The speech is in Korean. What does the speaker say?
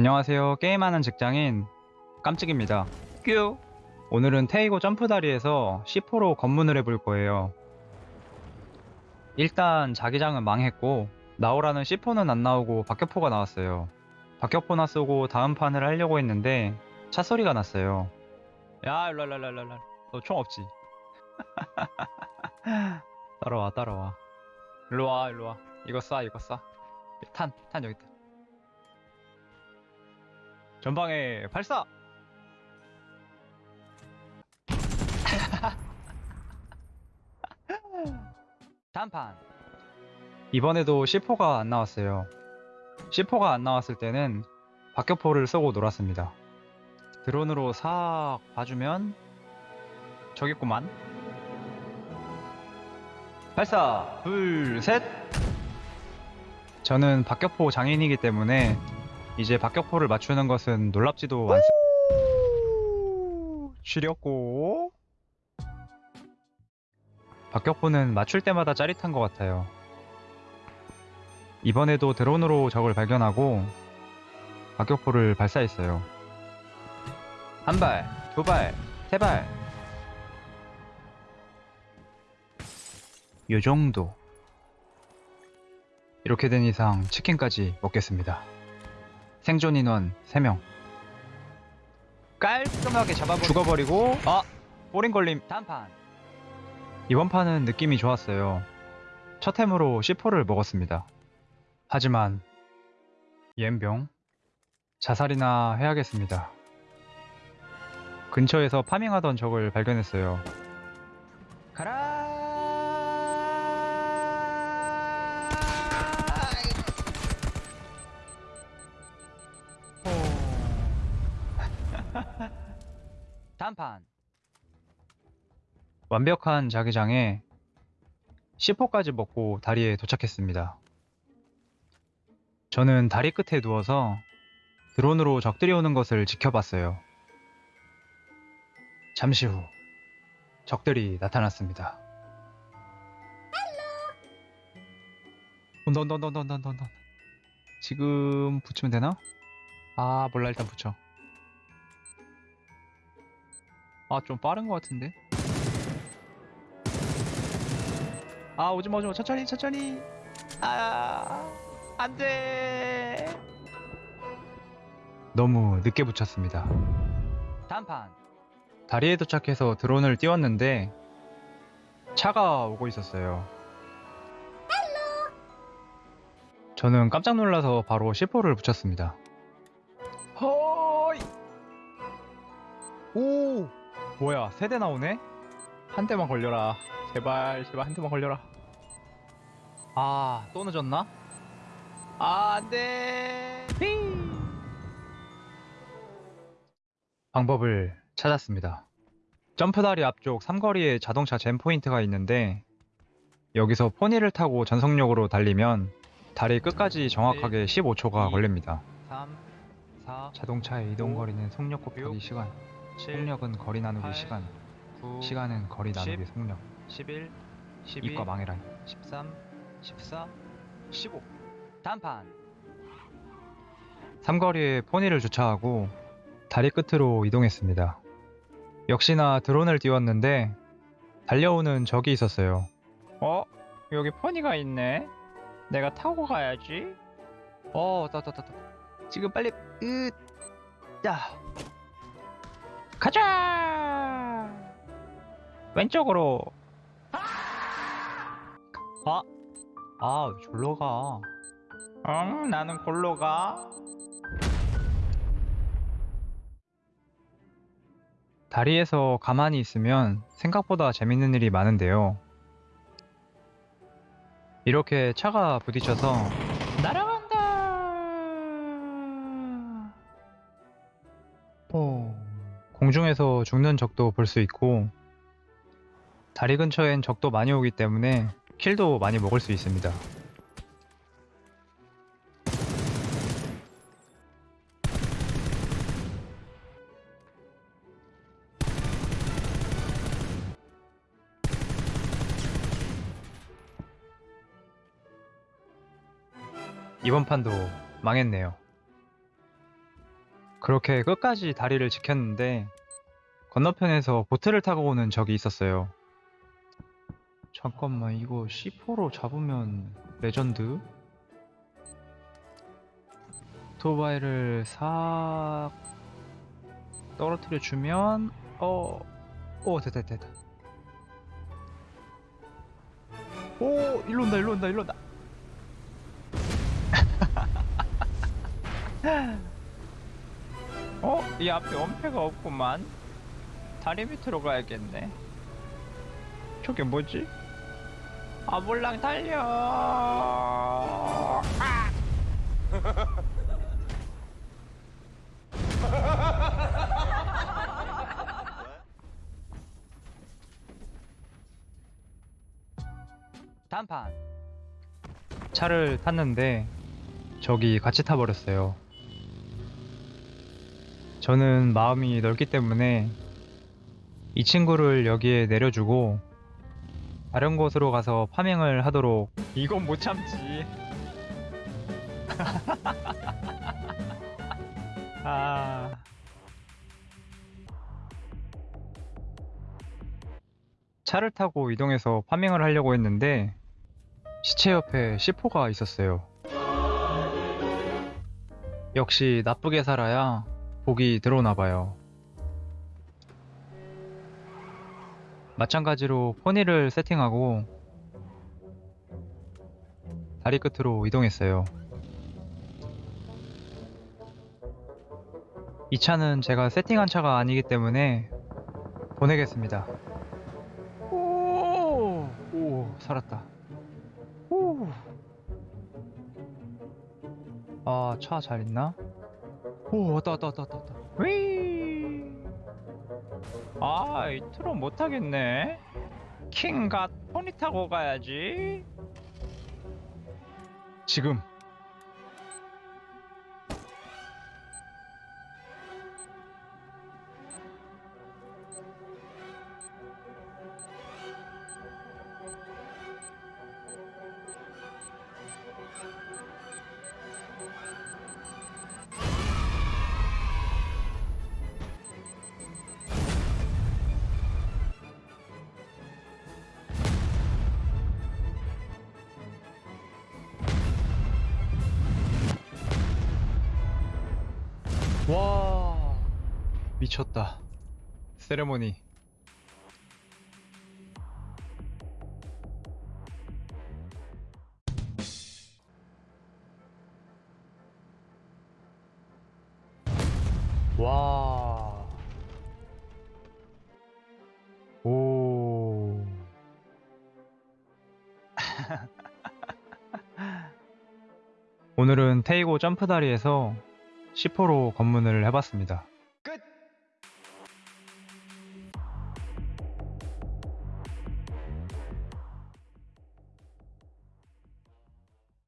안녕하세요. 게임하는 직장인 깜찍입니다. 뀨! 오늘은 테이고 점프다리에서 C4로 검문을 해볼 거예요. 일단 자기장은 망했고 나오라는 C4는 안 나오고 박격포가 나왔어요. 박격포나 쏘고 다음 판을 하려고 했는데 차 소리가 났어요. 야 일로 일로 일로 일로 너 총 없지? 따라와 따라와 일로 와 일로 와 이거 쏴 이거 쏴탄탄 탄 여기 있다 전방에 발사! 단판. 이번에도 C4가 안 나왔어요. C4가 안 나왔을 때는 박격포를 쏘고 놀았습니다. 드론으로 싹 봐주면 저기 있구만. 발사! 둘셋! 저는 박격포 장인이기 때문에 이제 박격포를 맞추는 것은 놀랍지도 않습니다 지렸고 박격포는 맞출 때마다 짜릿한 것 같아요 이번에도 드론으로 적을 발견하고 박격포를 발사했어요 한 발, 두 발, 세 발. 요 정도. 이렇게 된 이상 치킨까지 먹겠습니다. 생존 인원 3명. 깔끔하게 잡아버리고 죽어버리고 아! 꼬린 걸림 단판. 이번 판은 느낌이 좋았어요. 첫 템으로 C4를 먹었습니다. 하지만 옌병 자살이나 해야겠습니다. 근처에서 파밍하던 적을 발견했어요. 단판 완벽한 자기장에 C4까지 먹고 다리에 도착했습니다. 저는 다리 끝에 누워서 드론으로 적들이 오는 것을 지켜봤어요. 잠시 후 적들이 나타났습니다. 온다 온다. 지금 붙이면 되나? 아 몰라 일단 붙여. 아 좀 빠른 것 같은데. 아 오지마 오지마 천천히 천천히. 아 안돼. 너무 늦게 붙였습니다. 단판. 다리에 도착해서 드론을 띄웠는데 차가 오고 있었어요. 저는 깜짝 놀라서 바로 C4를 붙였습니다. 허이! 오! 뭐야, 세 대 나오네? 한 대만 걸려라. 제발, 제발 한 대만 걸려라. 아, 또 늦었나? 아, 안 돼! 히! 방법을 찾았습니다. 점프다리 앞쪽 삼거리에 자동차 잼 포인트가 있는데 여기서 포니를 타고 전속력으로 달리면 다리 끝까지 정확하게 15초가 걸립니다. 3, 4, 자동차의 이동 거리는 속력 곱하기 육, 시간, 7, 속력은 거리 나누기 팔, 시간, 9, 시간은 거리 나누기 10, 속력. 11, 12, 이과 망해라. 13, 14, 15. 단판. 삼거리에 포니를 주차하고 다리 끝으로 이동했습니다. 역시나 드론을 띄웠는데 달려오는 적이 있었어요. 어? 여기 포니가 있네. 내가 타고 가야지. 어, 따따따따. 지금 빨리 으, 야. 가자. 왼쪽으로. 아, 아, 졸로 가. 응, 나는 골로 가. 다리에서 가만히 있으면 생각보다 재밌는 일이 많은데요. 이렇게 차가 부딪혀서 날아간다. 뽕. 공중에서 죽는 적도 볼 수 있고 다리 근처엔 적도 많이 오기 때문에 킬도 많이 먹을 수 있습니다. 이번 판도 망했네요. 그렇게 끝까지 다리를 지켰는데 건너편에서 보트를 타고 오는 적이 있었어요. 잠깐만 이거 C4로 잡으면 레전드? 오토바이를 싹 떨어뜨려 주면 어, 오 됐다 됐다 됐다. 오 일로 온다 일로 온다 일로 온다. 어? 이 앞에 원패가 없구만. 다리 밑으로 가야겠네. 저게 뭐지? 아 몰랑 달려. 아! 단판. 차를 탔는데 저기 같이 타버렸어요. 저는 마음이 넓기 때문에 이 친구를 여기에 내려주고 다른 곳으로 가서 파밍을 하도록. 이건 못 참지. 아. 차를 타고 이동해서 파밍을 하려고 했는데 시체 옆에 C4가 있었어요. 역시 나쁘게 살아야 복이 들어오나 봐요. 마찬가지로 포니를 세팅하고 다리 끝으로 이동했어요. 이 차는 제가 세팅한 차가 아니기 때문에 보내겠습니다. 오, 오 살았다. 오. 아, 차 잘 있나? 오, 왔다, 왔다, 왔다, 왔다. 휘! 아, 이 트롯 못하겠네. 킹갓 포니 타고 가야지. 지금. 와, 미쳤다. 세레모니. 와. 오. 오늘은 테이고 점프 다리에서 10호로 검문을 해봤습니다.